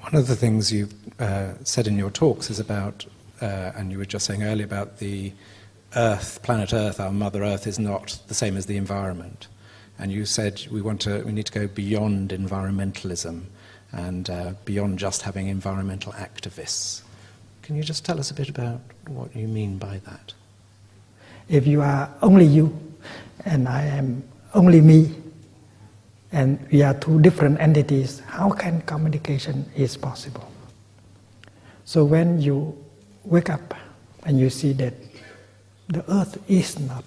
One of the things you've uh, said in your talks is about, uh, and you were just saying earlier about the Earth, planet Earth, our Mother Earth, is not the same as the environment. And you said we want to, we need to go beyond environmentalism and uh, beyond just having environmental activists. Can you just tell us a bit about what you mean by that? If you are only you, and I am only me, and we are two different entities, how can communication is possible? So when you wake up and you see that the earth is not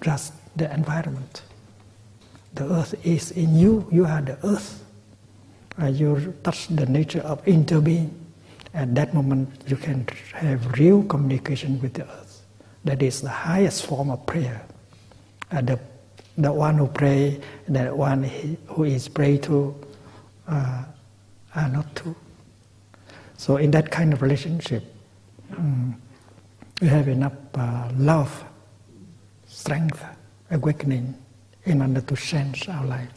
just the environment, the earth is in you, you are the earth. And you touch the nature of interbeing. At that moment, you can have real communication with the earth. That is the highest form of prayer. And the, the one who pray, the one who is prayed to, uh, are not two. So in that kind of relationship, um, we have enough uh, love, strength, awakening, in order to change our life.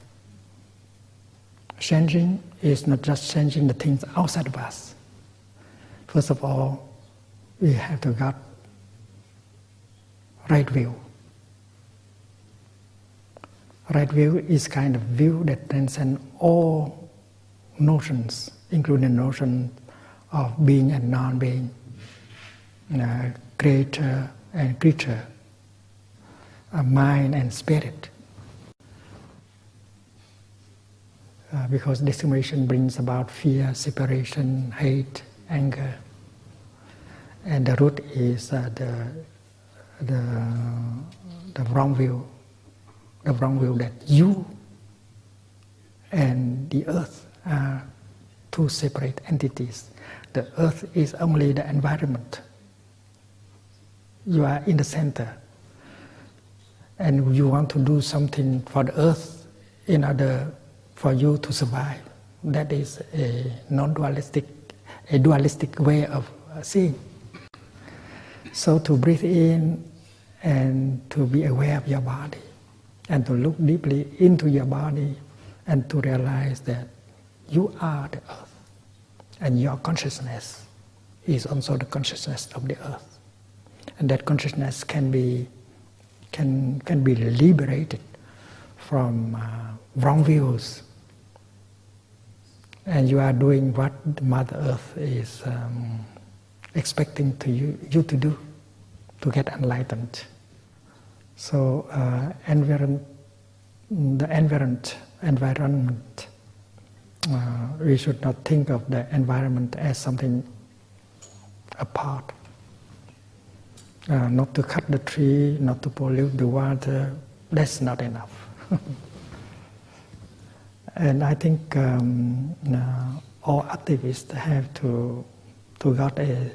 Changing is not just changing the things outside of us. First of all, we have to get right view. Right view is kind of view that transcends all notions, including notion of being and non-being, creator and creature, mind and spirit. Uh, because discrimination brings about fear, separation, hate, anger. And the root is uh, the, the, the wrong view, the wrong view that you and the earth are two separate entities. The earth is only the environment. You are in the center. And you want to do something for the earth in order for you to survive. That is a non-dualistic, a dualistic way of seeing. So to breathe in and to be aware of your body and to look deeply into your body and to realize that you are the earth and your consciousness is also the consciousness of the earth. And that consciousness can be, can, can be liberated from uh, wrong views and you are doing what Mother Earth is um, expecting to you, you to do to get enlightened. So uh, the environment, environment uh, we should not think of the environment as something apart. Uh, not to cut the tree, not to pollute the water, that's not enough. And I think um, uh, all activists have to to got a,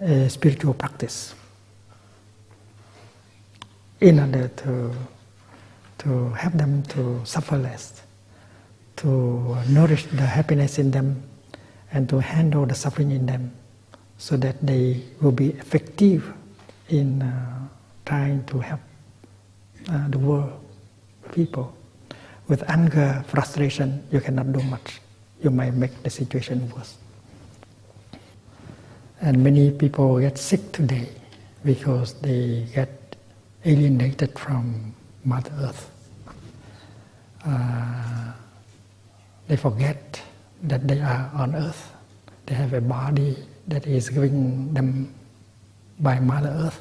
a spiritual practice in order to to help them to suffer less, to nourish the happiness in them, and to handle the suffering in them, so that they will be effective in uh, trying to help uh, the world, people. With anger, frustration, you cannot do much. You might make the situation worse. And many people get sick today because they get alienated from Mother Earth. Uh, they forget that they are on Earth. They have a body that is given them by Mother Earth.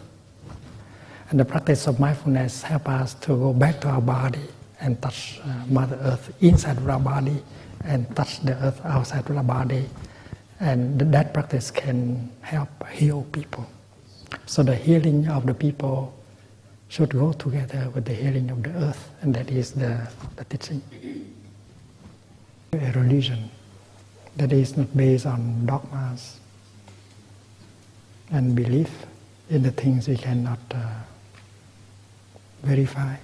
And the practice of mindfulness help us to go back to our body and touch uh, Mother Earth inside of our body and touch the earth outside of our body. And that practice can help heal people. So the healing of the people should go together with the healing of the earth, and that is the, the teaching. A religion that is not based on dogmas and belief in the things we cannot uh, verify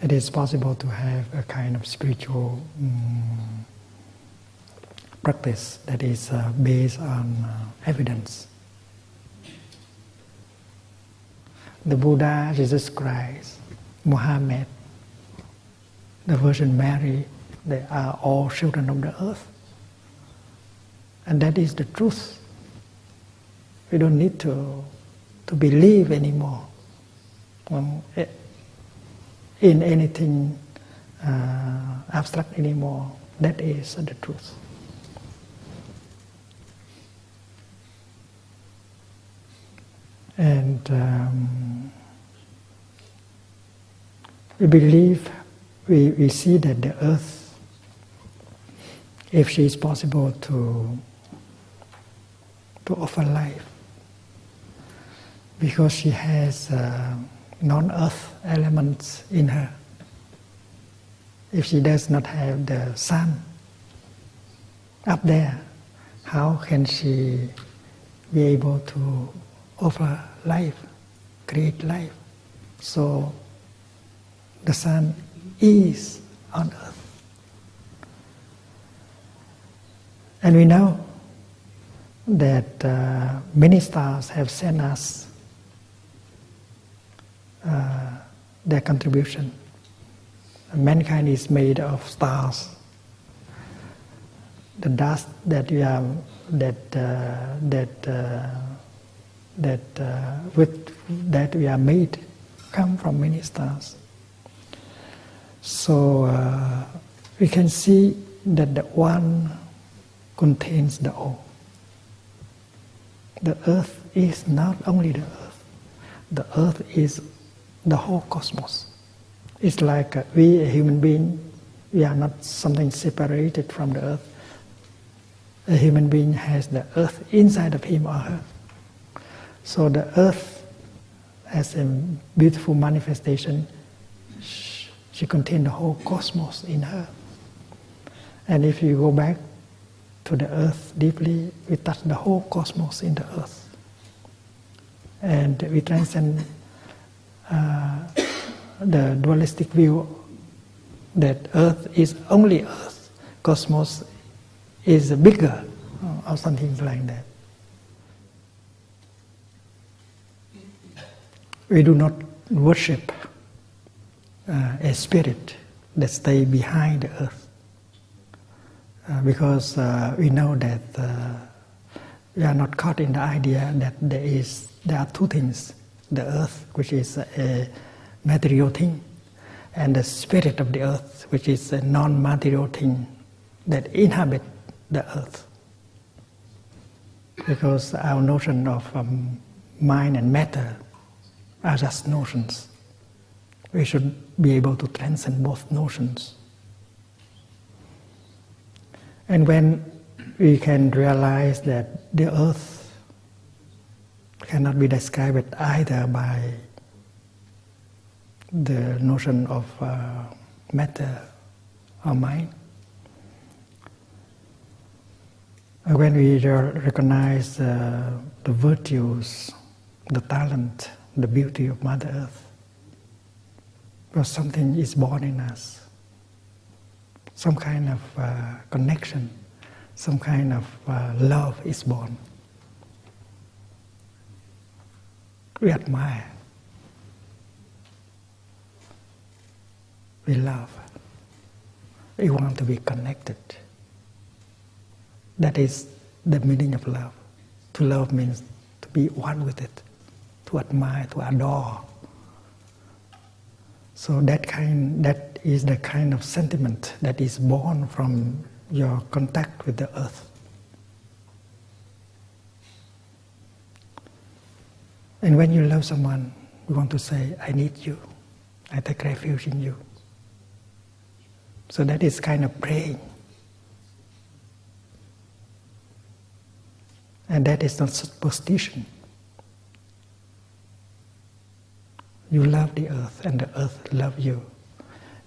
it is possible to have a kind of spiritual um, practice that is uh, based on uh, evidence. The Buddha, Jesus Christ, Muhammad, the Virgin Mary, they are all children of the earth. And that is the truth. We don't need to, to believe anymore in anything uh, abstract anymore. That is the truth. And um, we believe, we, we see that the earth, if she is possible to, to offer life, because she has uh, non-earth elements in her. If she does not have the sun up there, how can she be able to offer life, create life? So the sun is on earth. And we know that uh, many stars have sent us uh, their contribution. Mankind is made of stars. The dust that we are that uh, that uh, that uh, with that we are made come from many stars. So uh, we can see that the one contains the all. The earth is not only the earth. The earth is the whole cosmos. It's like uh, we, a human being, we are not something separated from the earth. A human being has the earth inside of him or her. So the earth, as a beautiful manifestation, she contained the whole cosmos in her. And if you go back to the earth deeply, we touch the whole cosmos in the earth. And we transcend uh, the dualistic view that earth is only earth, cosmos is bigger, or something like that. We do not worship uh, a spirit that stay behind the earth. Uh, because uh, we know that uh, we are not caught in the idea that there is there are two things: the earth, which is a material thing, and the spirit of the earth, which is a non-material thing that inhabit the earth. Because our notion of um, mind and matter are just notions. We should be able to transcend both notions. And when we can realize that the earth cannot be described either by the notion of uh, matter or mind, when we recognize uh, the virtues, the talent, the beauty of Mother Earth, because something is born in us, some kind of uh, connection, some kind of uh, love is born. We admire, we love, we want to be connected. That is the meaning of love. To love means to be one with it, to admire, to adore so that kind, that is the kind of sentiment that is born from your contact with the earth. And when you love someone, you want to say, I need you. I take refuge in you. So that is kind of praying. And that is not superstition. You love the earth and the earth loves you.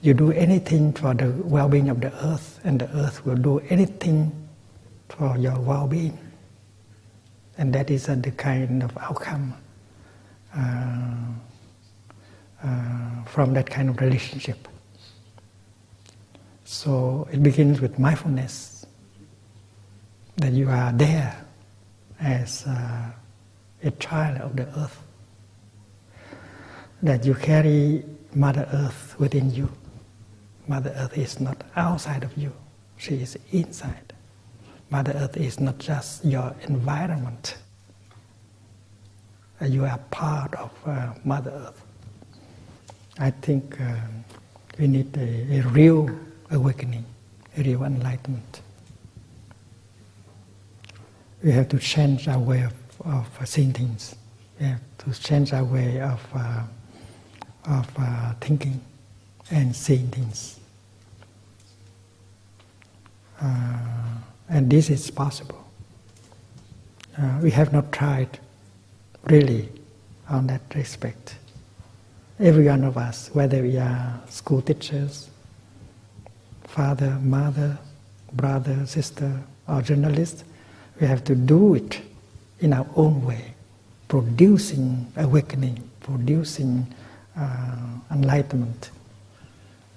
You do anything for the well-being of the earth and the earth will do anything for your well-being. And that is uh, the kind of outcome uh, uh, from that kind of relationship. So it begins with mindfulness, that you are there as uh, a child of the earth that you carry Mother Earth within you. Mother Earth is not outside of you, she is inside. Mother Earth is not just your environment. Uh, you are part of uh, Mother Earth. I think uh, we need a, a real awakening, a real enlightenment. We have to change our way of, of seeing things. We have to change our way of, uh, of uh, thinking and seeing things. Uh, and this is possible. Uh, we have not tried really on that respect. Every one of us, whether we are school teachers, father, mother, brother, sister, or journalist, we have to do it in our own way, producing awakening, producing enlightenment,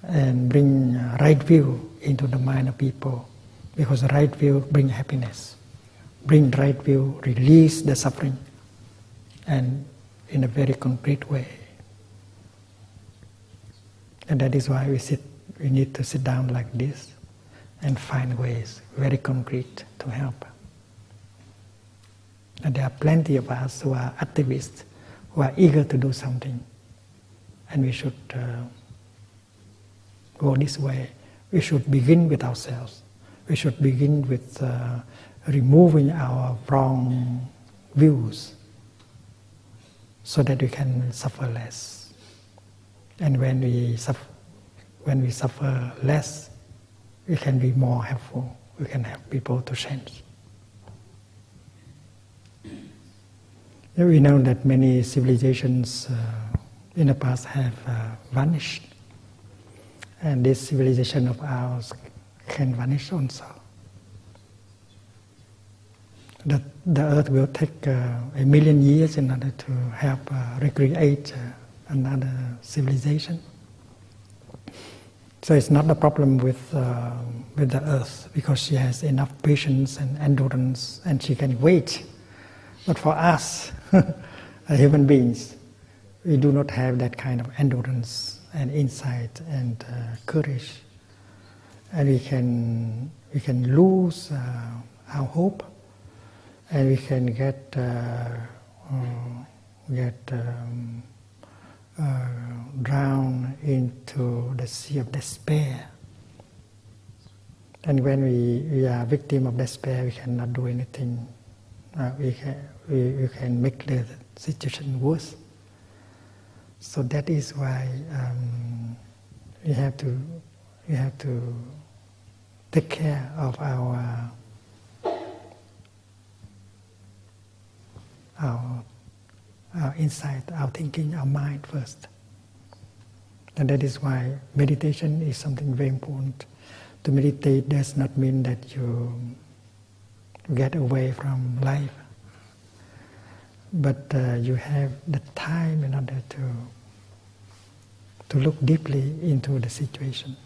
and bring uh, right view into the mind of people because right view bring happiness. Bring right view, release the suffering, and in a very concrete way. And that is why we sit. We need to sit down like this and find ways, very concrete, to help. And there are plenty of us who are activists, who are eager to do something, and we should uh, go this way. We should begin with ourselves we should begin with uh, removing our wrong views so that we can suffer less. And when we suffer, when we suffer less, we can be more helpful. We can help people to change. We know that many civilizations uh, in the past have uh, vanished, and this civilization of ours can vanish also. The, the earth will take uh, a million years in order to help uh, recreate uh, another civilization. So it's not a problem with, uh, with the earth because she has enough patience and endurance and she can wait. But for us, human beings, we do not have that kind of endurance and insight and uh, courage and we can we can lose uh, our hope, and we can get uh, uh, get um, uh, drowned into the sea of despair. And when we, we are victim of despair, we cannot do anything. Uh, we, can, we, we can make the situation worse. So that is why um, we have to we have to take care of our our our insight, our thinking, our mind first. And that is why meditation is something very important. To meditate does not mean that you get away from life, but uh, you have the time in order to to look deeply into the situation.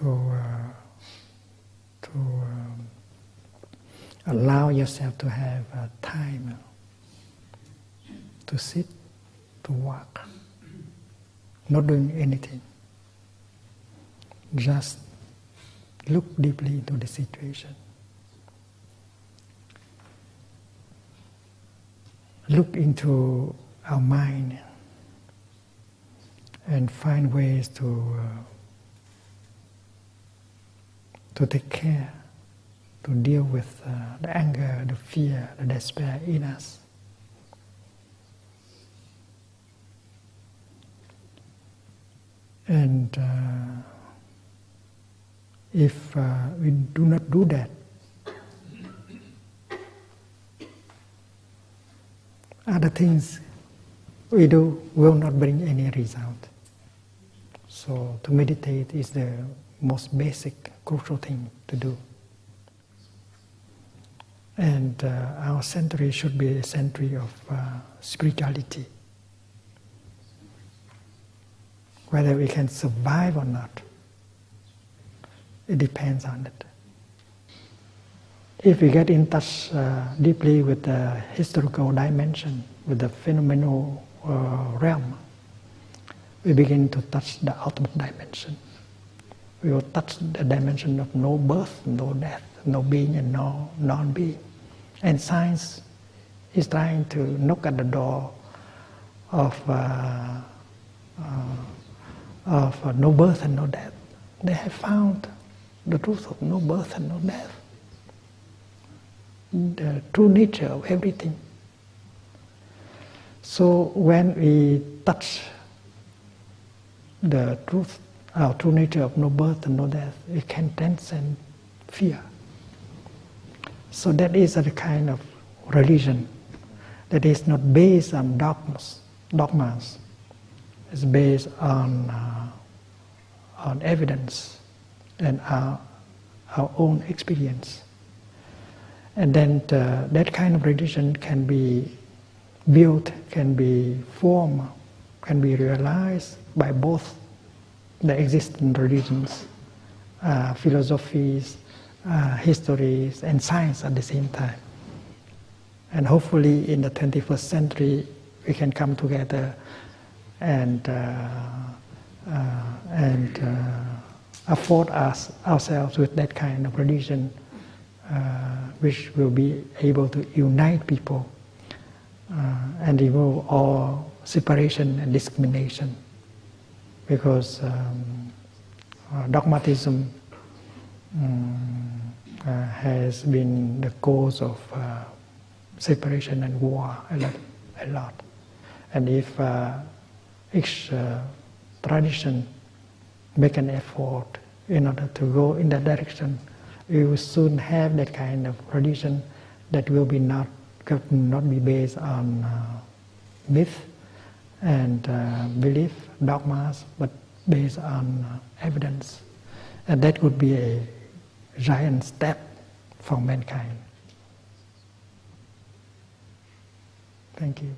to, uh, to um, allow yourself to have uh, time to sit, to walk, not doing anything. Just look deeply into the situation. Look into our mind and find ways to uh, to take care, to deal with uh, the anger, the fear, the despair in us. And uh, if uh, we do not do that, other things we do will not bring any result. So to meditate is the most basic, crucial thing to do. And uh, our century should be a century of uh, spirituality. Whether we can survive or not, it depends on it. If we get in touch uh, deeply with the historical dimension, with the phenomenal uh, realm, we begin to touch the ultimate dimension. We will touch the dimension of no birth, no death, no being and no non-being. And science is trying to knock at the door of, uh, uh, of uh, no birth and no death. They have found the truth of no birth and no death, the true nature of everything. So when we touch the truth, our true nature of no birth and no death, we can transcend fear. So that is a kind of religion that is not based on dogmas. Dogmas. It's based on uh, on evidence and our our own experience. And then the, that kind of religion can be built, can be formed, can be realized by both the existing religions, uh, philosophies, uh, histories, and science at the same time. And hopefully, in the 21st century, we can come together and uh, uh and uh, afford us ourselves with that kind of religion, uh, which will be able to unite people and remove all separation and discrimination because um, uh, dogmatism um, uh, has been the cause of uh, separation and war a lot, a lot. And if uh, each uh, tradition make an effort in order to go in that direction, we will soon have that kind of tradition that will be not not be based on uh, myth and uh, belief, dogmas, but based on uh, evidence. And that would be a giant step for mankind. Thank you.